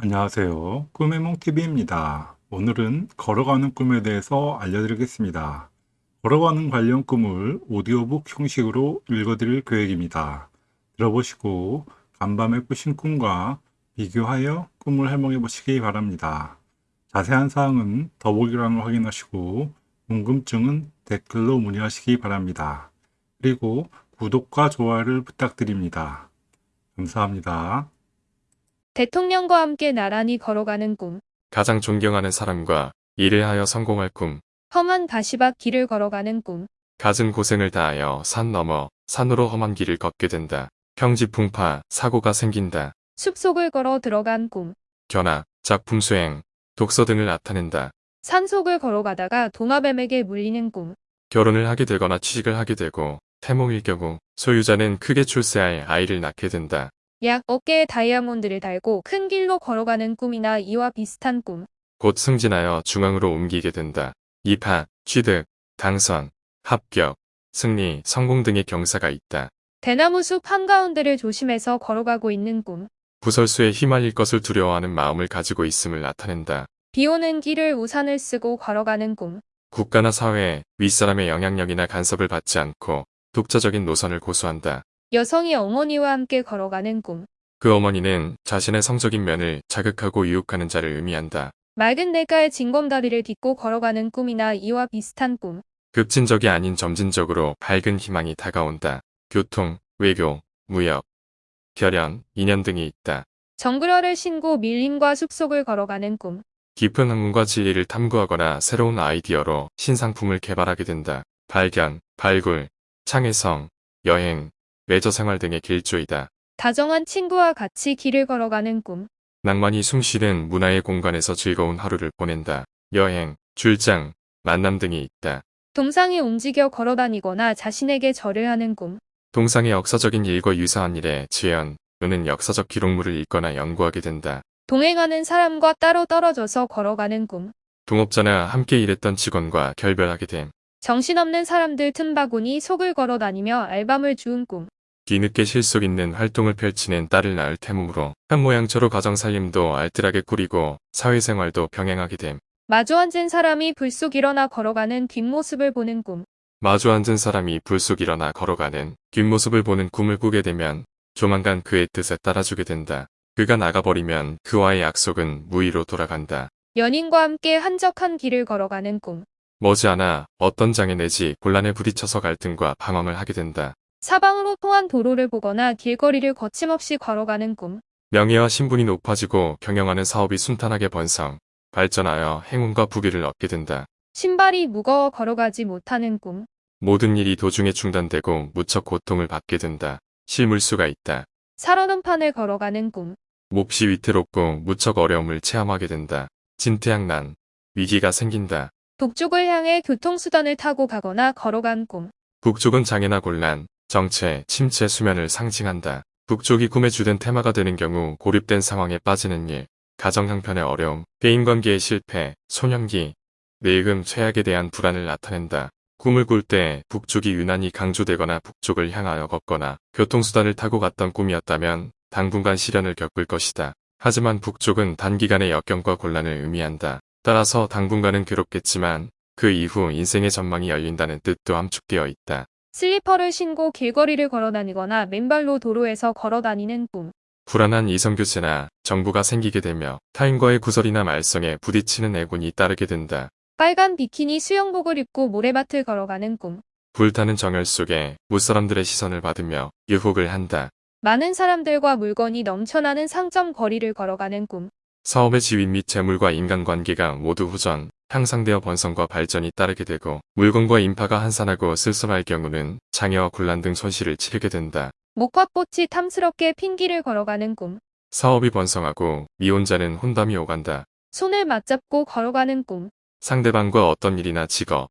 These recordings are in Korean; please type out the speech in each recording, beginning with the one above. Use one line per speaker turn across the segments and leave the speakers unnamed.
안녕하세요. 꿈의 몽TV입니다. 오늘은 걸어가는 꿈에 대해서 알려드리겠습니다. 걸어가는 관련 꿈을 오디오북 형식으로 읽어드릴 계획입니다. 들어보시고 간밤에 꾸신 꿈과 비교하여 꿈을 해몽해 보시기 바랍니다. 자세한 사항은 더보기란을 확인하시고 궁금증은 댓글로 문의하시기 바랍니다. 그리고 구독과 좋아요를 부탁드립니다. 감사합니다.
대통령과 함께 나란히 걸어가는 꿈.
가장 존경하는 사람과 일을 하여 성공할 꿈.
험한 가시밭 길을 걸어가는 꿈.
갖은 고생을 다하여 산 넘어 산으로 험한 길을 걷게 된다. 평지풍파, 사고가 생긴다.
숲속을 걸어 들어간 꿈.
견학, 작품 수행, 독서 등을 나타낸다.
산속을 걸어가다가 도마뱀에게 물리는 꿈.
결혼을 하게 되거나 취직을 하게 되고 태몽일 경우 소유자는 크게 출세할 아이를 낳게 된다.
약 어깨에 다이아몬드를 달고 큰 길로 걸어가는 꿈이나 이와 비슷한 꿈.
곧 승진하여 중앙으로 옮기게 된다. 입학, 취득, 당선, 합격, 승리, 성공 등의 경사가 있다.
대나무 숲 한가운데를 조심해서 걸어가고 있는 꿈.
구설수에 휘말릴 것을 두려워하는 마음을 가지고 있음을 나타낸다.
비 오는 길을 우산을 쓰고 걸어가는 꿈.
국가나 사회, 윗사람의 영향력이나 간섭을 받지 않고 독자적인 노선을 고수한다.
여성이 어머니와 함께 걸어가는 꿈.
그 어머니는 자신의 성적인 면을 자극하고 유혹하는 자를 의미한다.
맑은 내가의 징검다리를 딛고 걸어가는 꿈이나 이와 비슷한 꿈.
급진적이 아닌 점진적으로 밝은 희망이 다가온다. 교통, 외교, 무역, 결연, 인연 등이 있다.
정글화를 신고 밀림과 숲속을 걸어가는 꿈.
깊은 학문과 진리를 탐구하거나 새로운 아이디어로 신상품을 개발하게 된다. 발견, 발굴, 창의성, 여행, 레저 생활 등의 길조이다.
다정한 친구와 같이 길을 걸어가는 꿈.
낭만이 숨쉬는 문화의 공간에서 즐거운 하루를 보낸다. 여행, 출장, 만남 등이 있다.
동상이 움직여 걸어다니거나 자신에게 절을 하는 꿈.
동상의 역사적인 일과 유사한 일에 지연, 또는 역사적 기록물을 읽거나 연구하게 된다.
동행하는 사람과 따로 떨어져서 걸어가는 꿈.
동업자나 함께 일했던 직원과 결별하게 됨.
정신없는 사람들 틈바구니 속을 걸어다니며 알밤을 주운 꿈.
뒤늦게 실속 있는 활동을 펼치는 딸을 낳을 태몽으로 현모양처로 가정살림도 알뜰하게 꾸리고 사회생활도 병행하게 됨.
마주 앉은 사람이 불쑥 일어나 걸어가는 뒷모습을 보는 꿈.
마주 앉은 사람이 불쑥 일어나 걸어가는 뒷모습을 보는 꿈을 꾸게 되면 조만간 그의 뜻에 따라주게 된다. 그가 나가버리면 그와의 약속은 무의로 돌아간다.
연인과 함께 한적한 길을 걸어가는 꿈.
머지않아 어떤 장애 내지 곤란에 부딪혀서 갈등과 방황을 하게 된다.
사방으로 통한 도로를 보거나 길거리를 거침없이 걸어가는 꿈.
명예와 신분이 높아지고 경영하는 사업이 순탄하게 번성, 발전하여 행운과 부귀를 얻게 된다.
신발이 무거워 걸어가지 못하는 꿈.
모든 일이 도중에 중단되고 무척 고통을 받게 된다. 실물수가 있다.
살얼음 판을 걸어가는 꿈.
몹시 위태롭고 무척 어려움을 체험하게 된다. 진퇴양난, 위기가 생긴다.
북쪽을 향해 교통수단을 타고 가거나 걸어간 꿈.
북쪽은 장애나 곤란, 정체, 침체 수면을 상징한다. 북쪽이 꿈의 주된 테마가 되는 경우 고립된 상황에 빠지는 일, 가정 형편의 어려움, 대인관계의 실패, 소년기, 늙음, 최악에 대한 불안을 나타낸다. 꿈을 꿀 때 북쪽이 유난히 강조되거나 북쪽을 향하여 걷거나 교통수단을 타고 갔던 꿈이었다면 당분간 시련을 겪을 것이다. 하지만 북쪽은 단기간의 역경과 곤란을 의미한다. 따라서 당분간은 괴롭겠지만 그 이후 인생의 전망이 열린다는 뜻도 함축되어 있다.
슬리퍼를 신고 길거리를 걸어다니거나 맨발로 도로에서 걸어다니는 꿈.
불안한 이성교체나 정부가 생기게 되며 타인과의 구설이나 말썽에 부딪히는 애군이 따르게 된다.
빨간 비키니 수영복을 입고 모래밭을 걸어가는 꿈.
불타는 정열 속에 무사람들의 시선을 받으며 유혹을 한다.
많은 사람들과 물건이 넘쳐나는 상점 거리를 걸어가는 꿈.
사업의 지위 및 재물과 인간관계가 모두 후전, 향상되어 번성과 발전이 따르게 되고 물건과 인파가 한산하고 쓸쓸할 경우는 장애와 곤란 등 손실을 치르게 된다.
목화꽃이 탐스럽게 핀 길을 걸어가는 꿈.
사업이 번성하고 미혼자는 혼담이 오간다.
손을 맞잡고 걸어가는 꿈.
상대방과 어떤 일이나 직업,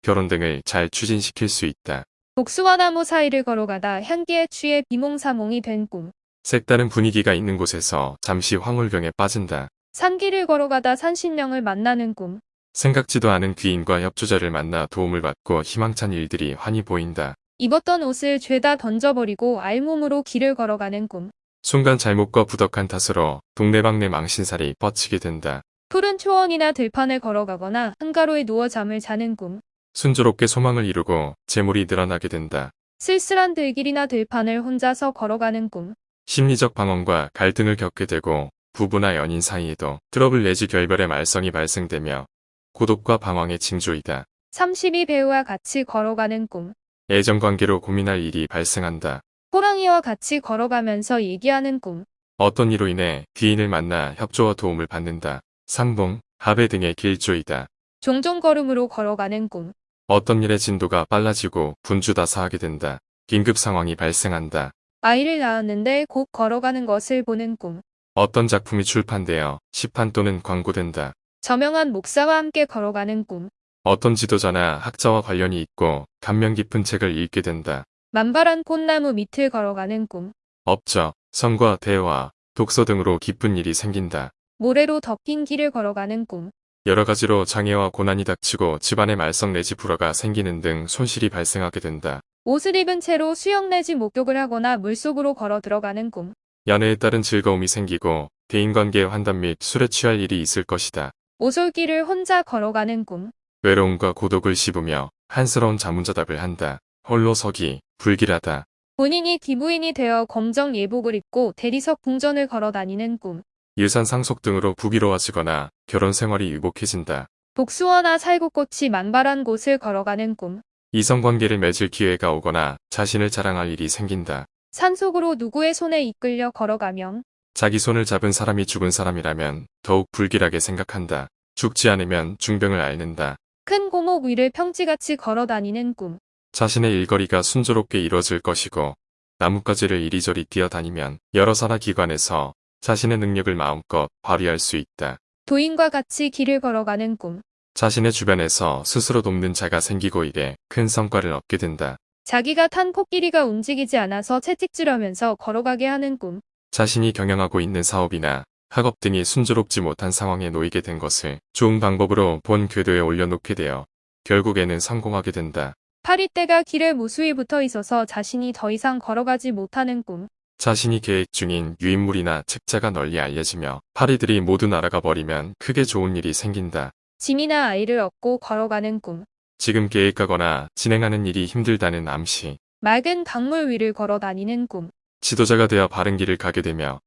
결혼 등을 잘 추진시킬 수 있다.
복숭아 나무 사이를 걸어가다 향기에 취해 비몽사몽이 된 꿈.
색다른 분위기가 있는 곳에서 잠시 황홀경에 빠진다.
산길을 걸어가다 산신령을 만나는 꿈.
생각지도 않은 귀인과 협조자를 만나 도움을 받고 희망찬 일들이 환히 보인다.
입었던 옷을 죄다 던져버리고 알몸으로 길을 걸어가는 꿈.
순간 잘못과 부덕한 탓으로 동네방네 망신살이 뻗치게 된다.
푸른 초원이나 들판을 걸어가거나 한가로에 누워 잠을 자는 꿈.
순조롭게 소망을 이루고 재물이 늘어나게 된다.
쓸쓸한 들길이나 들판을 혼자서 걸어가는 꿈.
심리적 방황과 갈등을 겪게 되고 부부나 연인 사이에도 트러블 내지 결별의 말썽이 발생되며 고독과 방황의 징조이다.
32 배우와 같이 걸어가는 꿈.
애정관계로 고민할 일이 발생한다.
호랑이와 같이 걸어가면서 얘기하는 꿈.
어떤 이로 인해 귀인을 만나 협조와 도움을 받는다. 상봉, 합의 등의 길조이다.
종종 걸음으로 걸어가는 꿈.
어떤 일의 진도가 빨라지고 분주다사하게 된다. 긴급 상황이 발생한다.
아이를 낳았는데 곧 걸어가는 것을 보는 꿈.
어떤 작품이 출판되어 시판 또는 광고된다.
저명한 목사와 함께 걸어가는 꿈.
어떤 지도자나 학자와 관련이 있고 감명 깊은 책을 읽게 된다.
만발한 꽃나무 밑을 걸어가는 꿈.
업적, 성과, 대화, 독서 등으로 기쁜 일이 생긴다.
모래로 덮인 길을 걸어가는 꿈.
여러 가지로 장애와 고난이 닥치고 집안의 말썽 내지 불화가 생기는 등 손실이 발생하게 된다.
옷을 입은 채로 수영 내지 목욕을 하거나 물속으로 걸어 들어가는 꿈.
연애에 따른 즐거움이 생기고 대인관계의 환담 및 술에 취할 일이 있을 것이다.
오솔길을 혼자 걸어가는 꿈.
외로움과 고독을 씹으며 한스러운 자문자답을 한다. 홀로 서기, 불길하다.
본인이 기부인이 되어 검정 예복을 입고 대리석 궁전을 걸어 다니는 꿈.
유산 상속 등으로 부귀로워지거나 결혼 생활이 유복해진다.
복수어나 살구꽃이 만발한 곳을 걸어가는 꿈.
이성관계를 맺을 기회가 오거나 자신을 자랑할 일이 생긴다.
산속으로 누구의 손에 이끌려 걸어가면
자기 손을 잡은 사람이 죽은 사람이라면 더욱 불길하게 생각한다. 죽지 않으면 중병을 앓는다.
큰 고목 위를 평지같이 걸어 다니는 꿈.
자신의 일거리가 순조롭게 이루어질 것이고 나뭇가지를 이리저리 뛰어다니면 여러 산하 기관에서 자신의 능력을 마음껏 발휘할 수 있다.
도인과 같이 길을 걸어가는 꿈.
자신의 주변에서 스스로 돕는 자가 생기고 이래 큰 성과를 얻게 된다.
자기가 탄 코끼리가 움직이지 않아서 채찍질하면서 걸어가게 하는 꿈.
자신이 경영하고 있는 사업이나 학업 등이 순조롭지 못한 상황에 놓이게 된 것을 좋은 방법으로 본 궤도에 올려놓게 되어 결국에는 성공하게 된다.
파리떼가 길에 무수히 붙어 있어서 자신이 더 이상 걸어가지 못하는 꿈.
자신이 계획 중인 유인물이나 책자가 널리 알려지며 파리들이 모두 날아가 버리면 크게 좋은 일이 생긴다.
짐이나 아이를 얻고 걸어가는 꿈.
지금 계획하거나 진행하는 일이 힘들다는 암시.
맑은 강물 위를 걸어 다니는 꿈.
지도자가 되어 바른 길을 가게 되며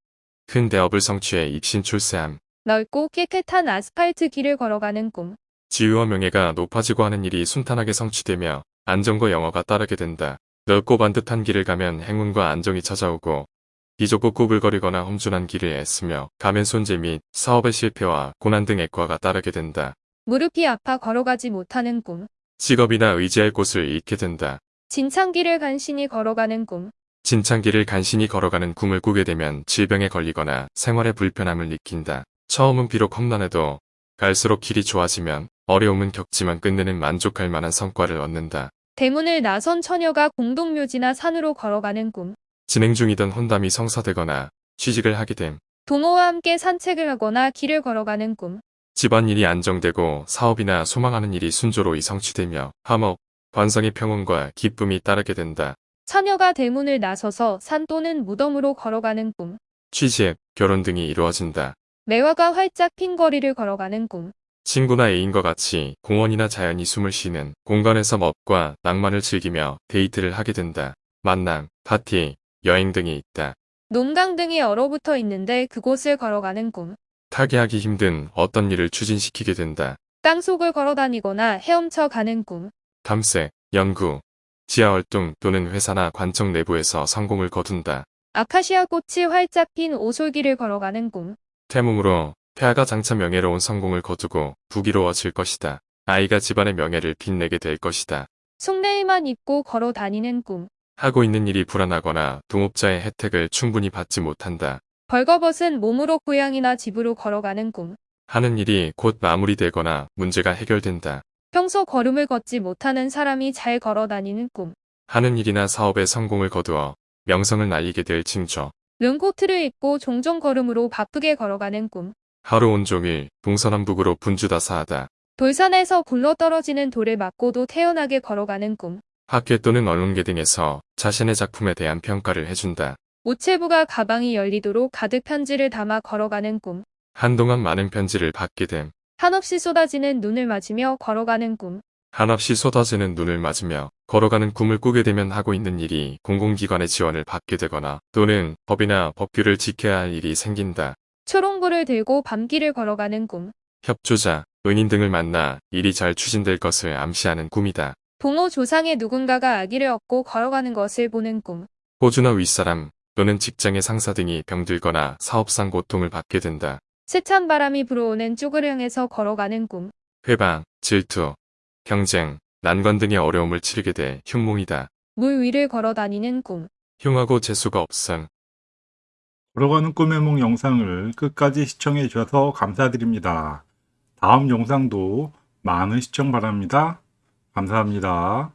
큰 대업을 성취해 입신 출세함.
넓고 깨끗한 아스팔트 길을 걸어가는 꿈.
지위와 명예가 높아지고 하는 일이 순탄하게 성취되며 안정과 영어가 따르게 된다. 넓고 반듯한 길을 가면 행운과 안정이 찾아오고 비좁고 꾸불거리거나 험준한 길을 애쓰며 가면 손재 및 사업의 실패와 고난 등 액과가 따르게 된다.
무릎이 아파 걸어가지 못하는 꿈.
직업이나 의지할 곳을 잃게 된다.
진창길을 간신히 걸어가는 꿈.
진창길을 간신히 걸어가는 꿈을 꾸게 되면 질병에 걸리거나 생활에 불편함을 느낀다. 처음은 비록 험난해도 갈수록 길이 좋아지면 어려움은 겪지만 끝내는 만족할 만한 성과를 얻는다.
대문을 나선 처녀가 공동묘지나 산으로 걸어가는 꿈.
진행 중이던 혼담이 성사되거나 취직을 하게 됨.
동호와 함께 산책을 하거나 길을 걸어가는 꿈.
집안일이 안정되고 사업이나 소망하는 일이 순조로이 성취되며 화목, 관성의 평온과 기쁨이 따르게 된다.
처녀가 대문을 나서서 산 또는 무덤으로 걸어가는 꿈.
취직, 결혼 등이 이루어진다.
매화가 활짝 핀 거리를 걸어가는 꿈.
친구나 애인과 같이 공원이나 자연이 숨을 쉬는 공간에서 멋과 낭만을 즐기며 데이트를 하게 된다. 만남, 파티, 여행 등이 있다.
논강 등이 얼어붙어 있는데 그곳을 걸어가는 꿈.
타개하기 힘든 어떤 일을 추진시키게 된다.
땅속을 걸어다니거나 헤엄쳐 가는 꿈.
탐색, 연구, 지하활동 또는 회사나 관청 내부에서 성공을 거둔다.
아카시아 꽃이 활짝 핀 오솔길을 걸어가는 꿈.
태몽으로 폐하가 장차 명예로운 성공을 거두고 부귀로워질 것이다. 아이가 집안의 명예를 빛내게 될 것이다.
속내의만 입고 걸어 다니는 꿈.
하고 있는 일이 불안하거나 동업자의 혜택을 충분히 받지 못한다.
벌거벗은 몸으로 고향이나 집으로 걸어가는 꿈.
하는 일이 곧 마무리되거나 문제가 해결된다.
평소 걸음을 걷지 못하는 사람이 잘 걸어 다니는 꿈.
하는 일이나 사업에 성공을 거두어 명성을 날리게 될 징조.
른코트를 입고 종종 걸음으로 바쁘게 걸어가는 꿈.
하루 온종일 동서남북으로 분주다사하다.
돌산에서 굴러떨어지는 돌을 맞고도 태연하게 걸어가는 꿈.
학회 또는 언론계 등에서 자신의 작품에 대한 평가를 해준다.
모체부가 가방이 열리도록 가득 편지를 담아 걸어가는 꿈.
한동안 많은 편지를 받게 됨.
한없이 쏟아지는 눈을 맞으며 걸어가는 꿈.
한없이 쏟아지는 눈을 맞으며 걸어가는 꿈을 꾸게 되면 하고 있는 일이 공공기관의 지원을 받게 되거나 또는 법이나 법규를 지켜야 할 일이 생긴다.
초롱불을 들고 밤길을 걸어가는 꿈.
협조자, 은인 등을 만나 일이 잘 추진될 것을 암시하는 꿈이다.
부모 조상의 누군가가 아기를 얻고 걸어가는 것을 보는 꿈.
호주나 윗사람 또는 직장의 상사 등이 병들거나 사업상 고통을 받게 된다.
세찬 바람이 불어오는 쪽을 향해서 걸어가는 꿈.
회방, 질투, 경쟁, 난관 등의 어려움을 치르게 돼 흉몽이다.
물 위를 걸어 다니는 꿈.
흉하고 재수가 없음.
걸어가는 꿈의梦 영상을 끝까지 시청해 주셔서 감사드립니다. 다음 영상도 많은 시청 바랍니다. 감사합니다.